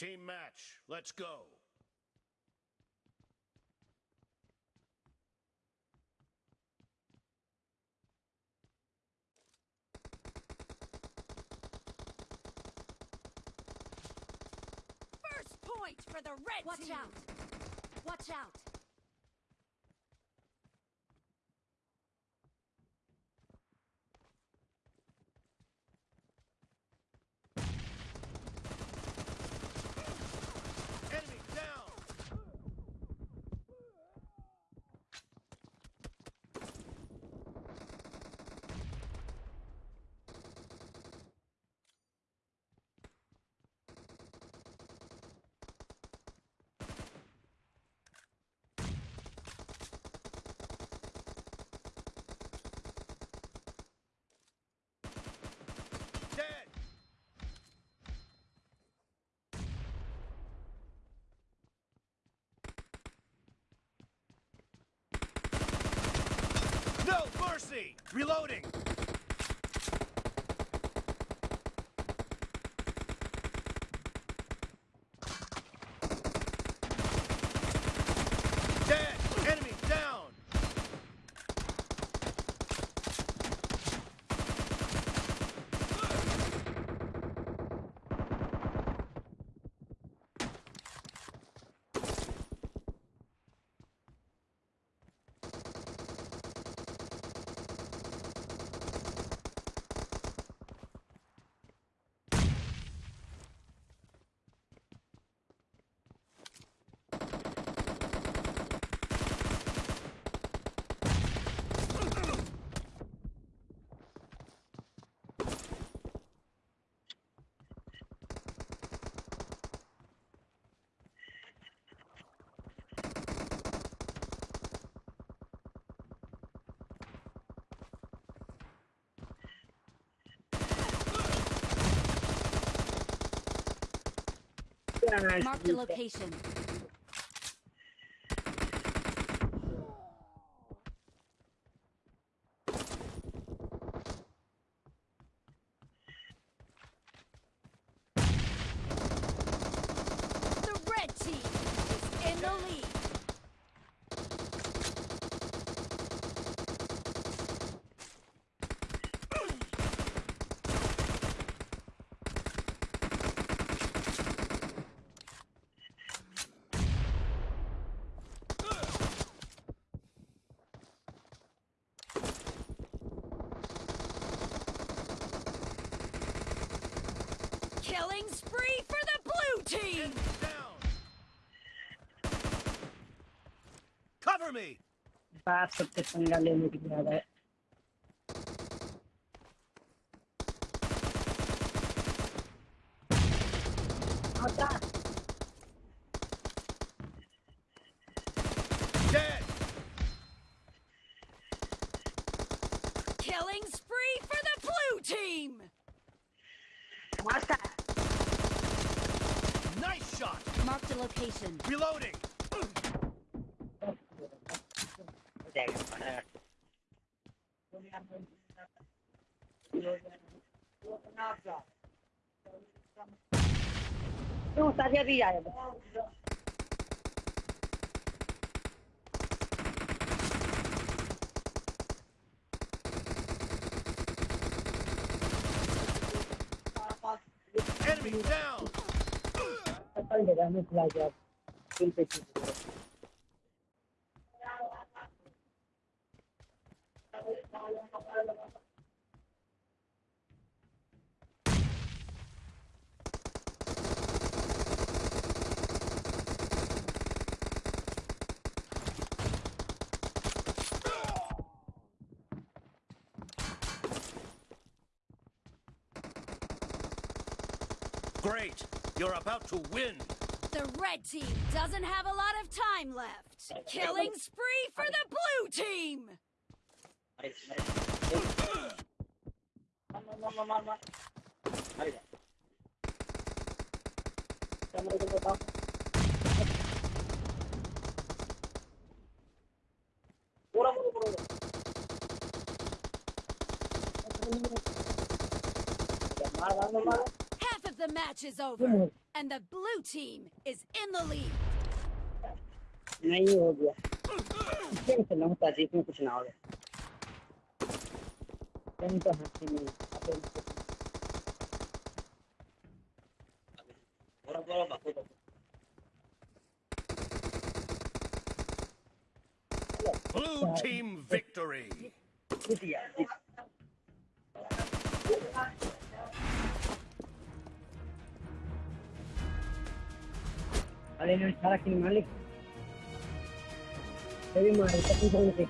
Team match. Let's go. First point for the red Watch team. out! Watch out! Enemy down! Dead! No mercy! Reloading! Dead! Enemy down! Mark the location. The red team is in the lead. Killing spree for the blue team. Enemy down! Cover me! बात सबसे पंगा लेने की याद है आता Dead! Killing spree for the blue team. shot! Mark the location. Reloading! हो जाएगा क्यों साजिया भी आएगा Enemy down! Öyle ben mesela geldim. Bir peşin. Great! You're about to win! The red team doesn't have a lot of time left. Killing spree for the blue team the match is over and the blue team is in the lead. Blue team victory. Adelio, cada quien mal. Se ve está que.